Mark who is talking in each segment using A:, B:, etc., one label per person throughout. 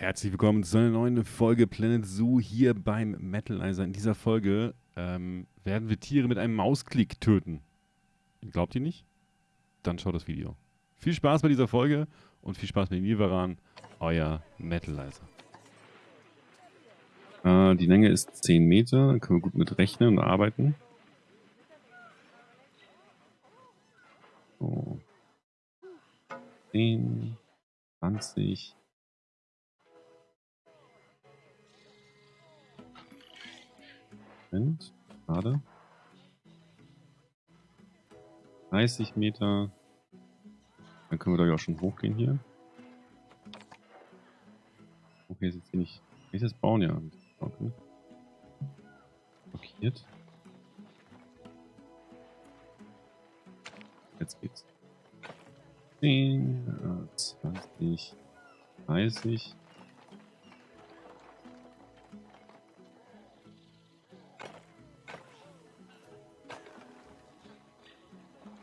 A: Herzlich willkommen zu einer neuen Folge Planet Zoo hier beim Metalizer. In dieser Folge ähm, werden wir Tiere mit einem Mausklick töten. Glaubt ihr nicht? Dann schaut das Video. Viel Spaß bei dieser Folge und viel Spaß mit dem Niveran, euer Metalizer. Äh, die Länge ist 10 Meter, da können wir gut mit rechnen und arbeiten. So. 10, 20, Moment, gerade. 30 Meter. Dann können wir doch auch schon hochgehen hier. Okay, ist jetzt hier nicht. Kann ich das bauen? Ja. Okay. Blockiert. Jetzt geht's. 10, 20, 30.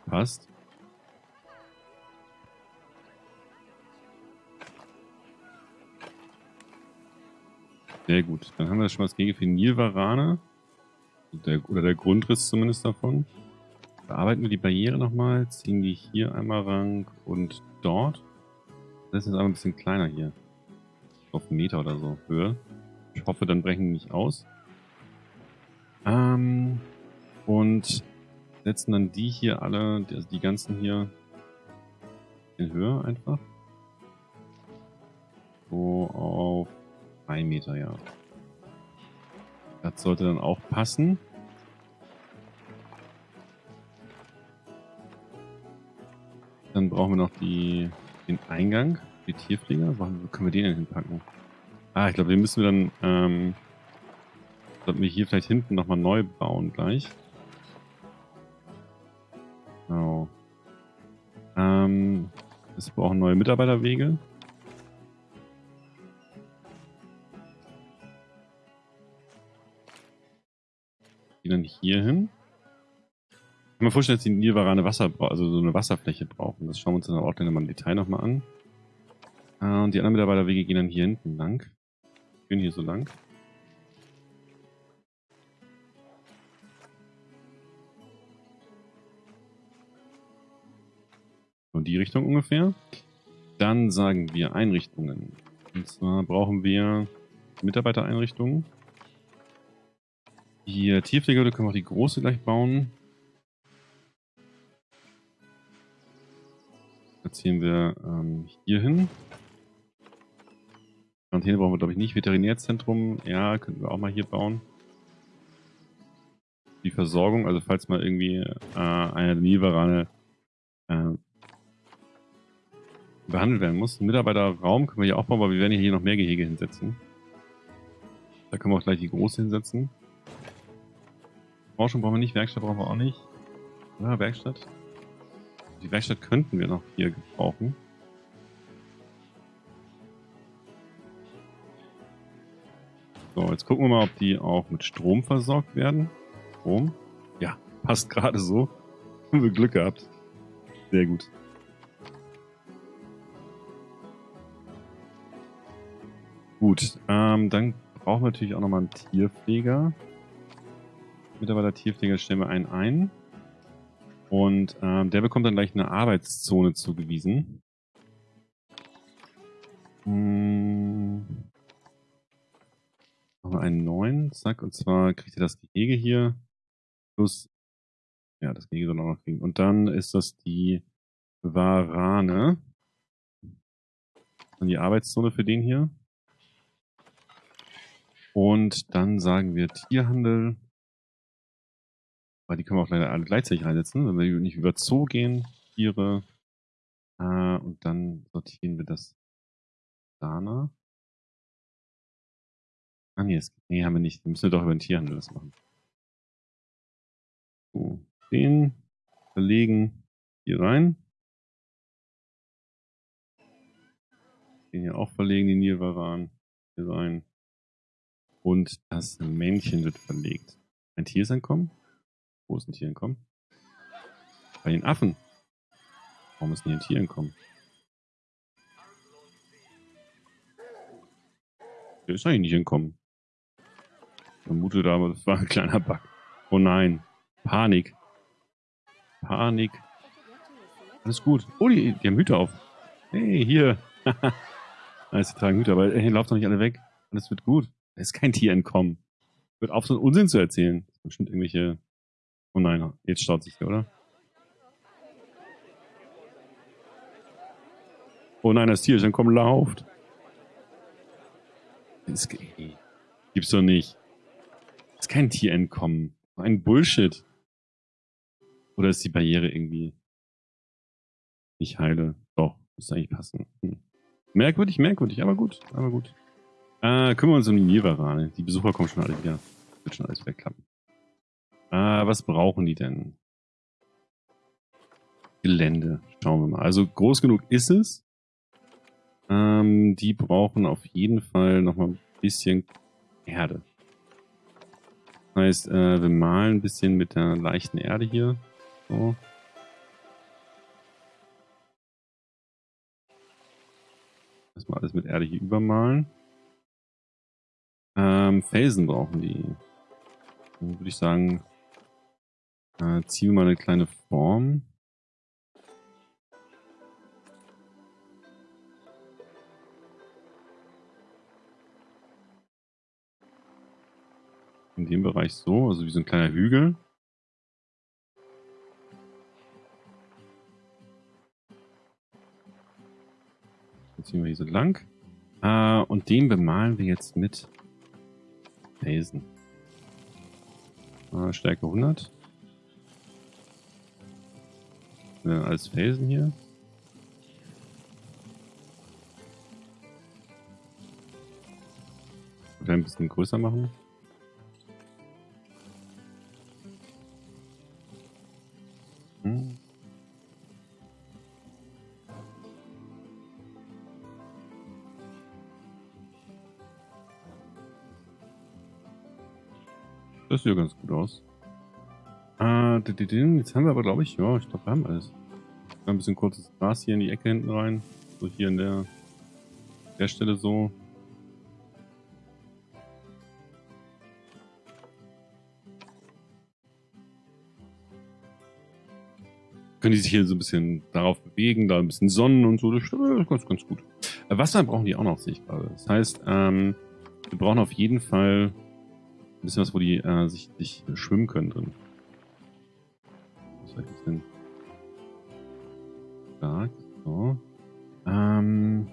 A: Passt. Sehr gut. Dann haben wir schon das Gegen für Nilvarane. Der, oder der Grundriss zumindest davon. Bearbeiten wir die Barriere nochmal, ziehen die hier einmal rank und dort. Das ist jetzt aber ein bisschen kleiner hier. Auf einen Meter oder so Höhe. Ich hoffe, dann brechen die nicht aus. Ähm, und setzen dann die hier alle, also die ganzen hier in Höhe einfach. So auf 1 Meter, ja. Das sollte dann auch passen. Dann brauchen wir noch die, den Eingang, die Tierpfleger. Wo können wir den denn hinpacken? Ah, ich glaube, den müssen wir dann, ähm, sollten wir hier vielleicht hinten nochmal neu bauen gleich. Genau. Ähm, es brauchen neue Mitarbeiterwege. Die dann hier hin. Ich kann mir vorstellen, dass die Nilvarane Wasser also so eine Wasserfläche brauchen. Das schauen wir uns dann auch gleich nochmal im Detail nochmal an. Äh, und die anderen Mitarbeiterwege gehen dann hier hinten lang. Gehen hier so lang. Die Richtung ungefähr. Dann sagen wir Einrichtungen. Und zwar brauchen wir Mitarbeitereinrichtungen. Die Tierpflege können wir auch die große gleich bauen. Platzieren wir ähm, hier hin. Quarantäne brauchen wir, glaube ich, nicht. Veterinärzentrum, ja, könnten wir auch mal hier bauen. Die Versorgung, also falls mal irgendwie äh, eine Nilvarane äh, behandelt werden muss. Mitarbeiterraum können wir hier auch bauen, aber wir werden hier noch mehr Gehege hinsetzen. Da können wir auch gleich die große hinsetzen. Forschung brauchen wir nicht, Werkstatt brauchen wir auch nicht. Ja, Werkstatt. Die Werkstatt könnten wir noch hier gebrauchen. So, jetzt gucken wir mal, ob die auch mit Strom versorgt werden. Strom? Ja, passt gerade so. Haben wir Glück gehabt. Sehr gut. Gut, ähm, dann brauchen wir natürlich auch nochmal einen Tierpfleger. Mitarbeiter Tierpfleger stellen wir einen ein. Und ähm, der bekommt dann gleich eine Arbeitszone zugewiesen. Hm. Machen wir einen neuen, zack, und zwar kriegt er das Gehege hier. Plus, ja, das Gehege soll auch noch kriegen. Und dann ist das die Warane. Dann die Arbeitszone für den hier. Und dann sagen wir Tierhandel. Weil die können wir auch leider alle gleichzeitig reinsetzen, wenn wir nicht über Zoo gehen, Tiere. Äh, und dann sortieren wir das danach. Ah nee, das, nee, haben wir nicht. Wir müssen doch über den Tierhandel das machen. So, den verlegen hier rein. Den hier auch verlegen, den Nilvaran hier rein. Und das Männchen wird verlegt. Ein Tier ist entkommen. Wo ist ein Tier entkommen? Bei den Affen. Warum ist denn ein Tier entkommen? Der ist eigentlich nicht entkommen. Ich vermute da, das war ein kleiner Bug. Oh nein. Panik. Panik. Alles gut. Oh, die, die haben Hüte auf. Hey, hier. nice, die tragen Hüte, aber hey, lauft doch nicht alle weg. Alles wird gut. Da ist kein Tier entkommen. Wird auf, so einen Unsinn zu erzählen. Bestimmt irgendwelche... Oh nein, jetzt staut sich der, oder? Oh nein, das Tier ist entkommen, lauft. Gibt's doch nicht. Das ist kein Tier entkommen. Ein Bullshit. Oder ist die Barriere irgendwie nicht heile? Doch, müsste eigentlich passen. Hm. Merkwürdig, merkwürdig, aber gut, aber gut. Äh, kümmern wir uns um die Nilvarane. Die Besucher kommen schon alle wieder. Wird schon alles wegklappen. Äh, was brauchen die denn? Gelände. Schauen wir mal. Also groß genug ist es. Ähm, die brauchen auf jeden Fall nochmal ein bisschen Erde. Das heißt, äh, wir malen ein bisschen mit der leichten Erde hier. So. Erstmal alles mit Erde hier übermalen. Ähm, Felsen brauchen die. Dann würde ich sagen, äh, ziehen wir mal eine kleine Form. In dem Bereich so, also wie so ein kleiner Hügel. Jetzt ziehen wir hier so lang. Äh, und den bemalen wir jetzt mit Felsen. Äh, Stärke 100. Äh, als Felsen hier. ein bisschen größer machen. Das sieht ja ganz gut aus. Ah, jetzt haben wir aber, glaube ich, ja, ich glaube, wir haben alles. Ein bisschen kurzes Gras hier in die Ecke hinten rein. So hier in der, der Stelle so. können die sich hier so ein bisschen darauf bewegen, da ein bisschen Sonnen und so. Das ist ganz, ganz gut. Äh, Wasser brauchen die auch noch, sehe ich gerade. Das heißt, ähm, wir brauchen auf jeden Fall bisschen was, wo die äh, sich, sich schwimmen können drin. Was soll ich denn? Stark. So. Ähm,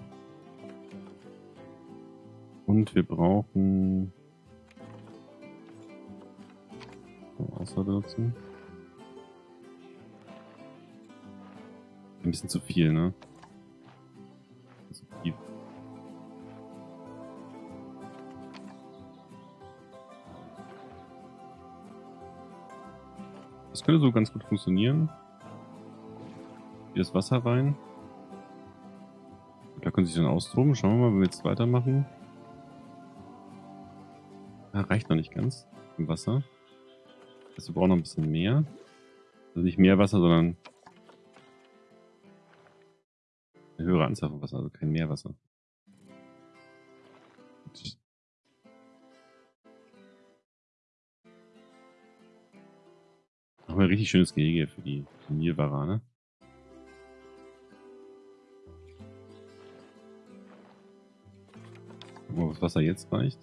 A: und wir brauchen so, dazu. Ein bisschen zu viel, ne? Könnte so ganz gut funktionieren. Hier ist Wasser rein. Da können sie sich dann austoben. Schauen wir mal, wenn wir jetzt weitermachen. Ja, reicht noch nicht ganz im Wasser. Also wir brauchen noch ein bisschen mehr. Also nicht mehr Wasser, sondern Eine höhere Anzahl von Wasser, also kein Meerwasser. Wir ein richtig schönes Gehege für die Nilwarane. Gucken wir, ob das Wasser jetzt reicht.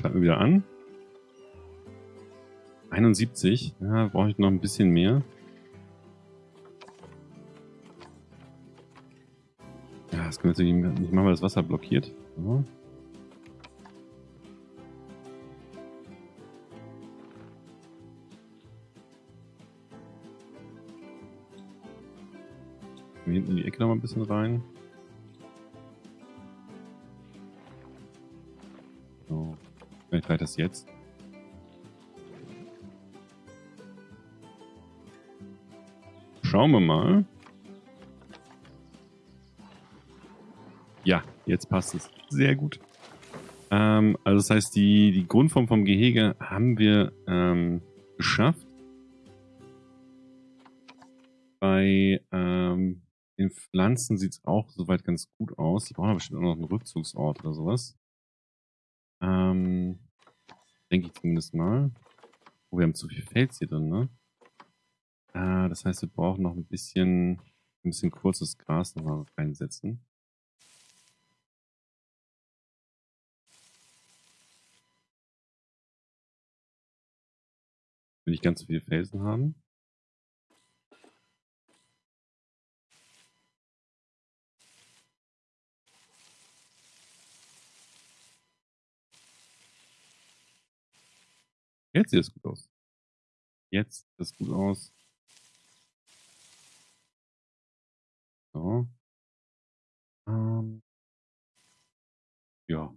A: Schalten wir wieder an. 71. Ja, brauche ich noch ein bisschen mehr. das können wir natürlich nicht machen, weil das Wasser blockiert. So. Noch mal ein bisschen rein. So. Vielleicht reicht das jetzt. Schauen wir mal. Ja, jetzt passt es. Sehr gut. Ähm, also das heißt, die, die Grundform vom Gehege haben wir ähm, geschafft. Bei, ähm, den Pflanzen sieht es auch soweit ganz gut aus. Die brauchen aber bestimmt auch noch einen Rückzugsort oder sowas. Ähm, denke ich zumindest mal. Oh, wir haben zu viel Fels hier drin, ne? Äh, das heißt, wir brauchen noch ein bisschen, ein bisschen kurzes Gras noch mal reinsetzen. Will nicht ganz so viele Felsen haben. Jetzt sieht es gut aus. Jetzt sieht es gut aus. So. Ähm. Ja,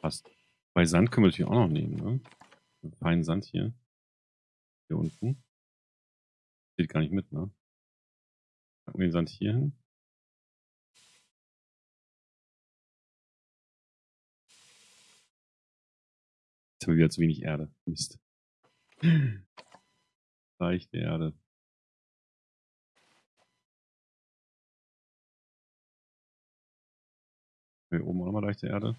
A: passt. Bei Sand können wir natürlich auch noch nehmen, ne? Einen feinen Sand hier. Hier unten. Steht gar nicht mit, ne? Packen wir den Sand hier hin. Jetzt haben wir wieder zu wenig Erde. Mist. Leichte Erde. Hier oben auch nochmal leichte Erde.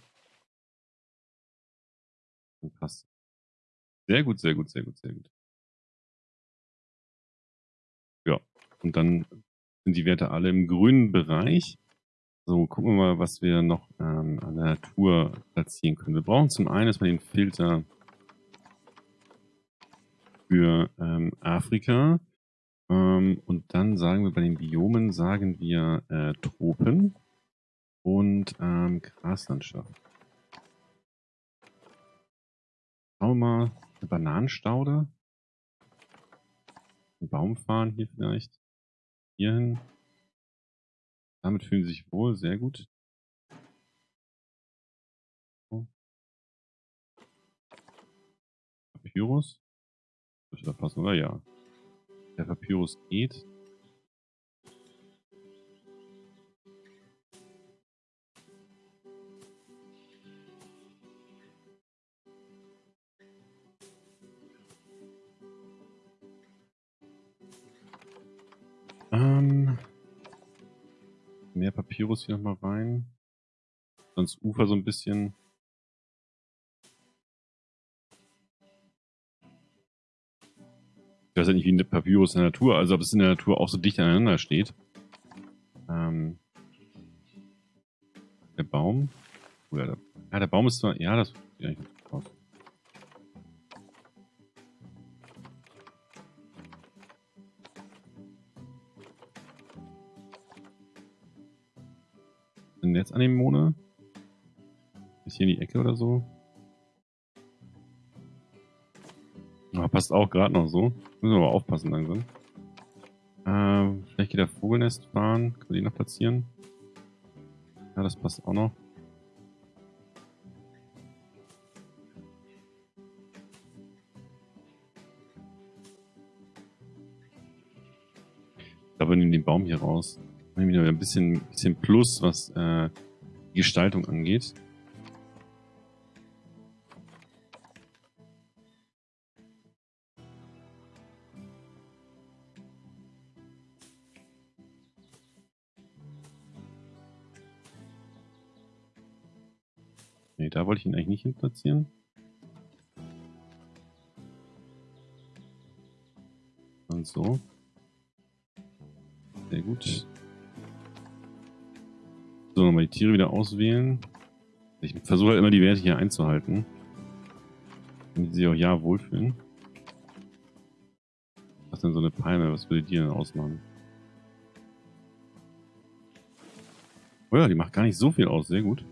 A: Und passt. Sehr gut, sehr gut, sehr gut, sehr gut. Ja, und dann sind die Werte alle im grünen Bereich. So, gucken wir mal, was wir noch ähm, an der Natur platzieren können. Wir brauchen zum einen erstmal den Filter für ähm, Afrika. Ähm, und dann sagen wir bei den Biomen, sagen wir äh, Tropen und ähm, Graslandschaft. Schauen wir mal, eine Bananenstaude. Ein Baum fahren hier vielleicht. Hierhin. Damit fühlen sie sich wohl, sehr gut. Papyrus. Da passen, oder? Ja. Der Papyrus geht. Ähm, mehr Papyrus hier nochmal rein. Sonst Ufer so ein bisschen. Ich weiß ja nicht, wie ein Papyrus in der Natur, also ob es in der Natur auch so dicht aneinander steht. Ähm, der Baum. Oder der, ja, der Baum ist zwar, ja, das ja, ich aus. Sind jetzt Anemone? Ist hier in die Ecke oder so? Ah, passt auch gerade noch so. Müssen wir aber aufpassen langsam. Ähm, vielleicht geht der Vogelnest fahren. Können wir die noch platzieren? Ja, das passt auch noch. Ich glaube, wir nehmen den Baum hier raus. Nehmen wieder ein bisschen, bisschen Plus, was äh, die Gestaltung angeht. Nee, da wollte ich ihn eigentlich nicht hin platzieren. Und so. Sehr gut. So, nochmal die Tiere wieder auswählen. Ich versuche halt immer die Werte hier einzuhalten. Damit sie auch ja wohlfühlen. Was denn so eine Palme? Was würde die denn ausmachen? Oh ja, die macht gar nicht so viel aus. Sehr gut.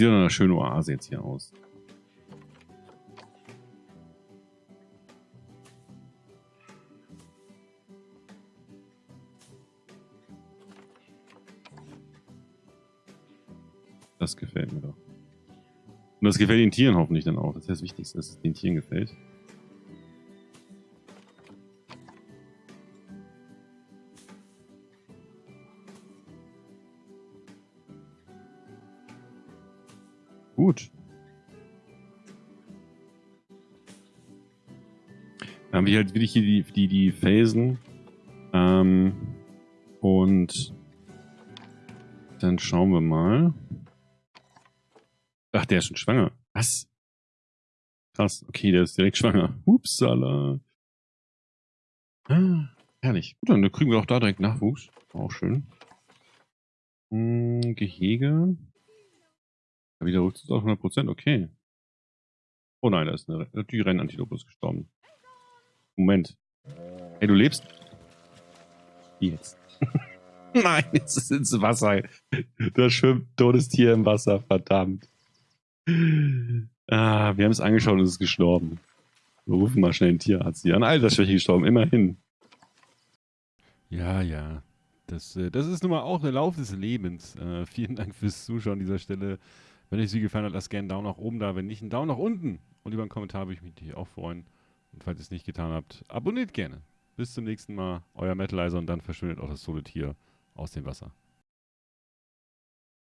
A: Sieht doch eine schöne Oase jetzt hier aus. Das gefällt mir doch. Und das gefällt den Tieren hoffentlich dann auch. Das ist das Wichtigste, dass es den Tieren gefällt. Haben wir halt wirklich hier die, die, die Felsen. Ähm, und dann schauen wir mal. Ach, der ist schon schwanger. Was? Krass. Okay, der ist direkt schwanger. Upsala. Ah, herrlich. Gut, dann kriegen wir auch da direkt Nachwuchs. Auch schön. Hm, Gehege. Ja, wieder Rückzug auf 100%. Okay. Oh nein, da ist eine, die Rennantilope gestorben. Moment. Hey, du lebst? Jetzt. Nein, jetzt ist ins Wasser. Da schwimmt totes Tier im Wasser, verdammt. Ah, wir haben es angeschaut und es ist gestorben. Wir rufen mal schnell einen Tierarzt hier an. Altersschwäche gestorben, immerhin.
B: Ja, ja. Das, äh, das ist nun mal auch der Lauf des Lebens. Äh, vielen Dank fürs Zuschauen an dieser Stelle. Wenn euch sie gefallen hat, lasst gerne einen Daumen nach oben da. Wenn nicht, einen Daumen nach unten. Und über einen Kommentar würde ich mich auch freuen. Und falls ihr es nicht getan habt, abonniert gerne. Bis zum nächsten Mal, euer Metalizer und dann verschwindet auch das Solo-Tier aus dem Wasser.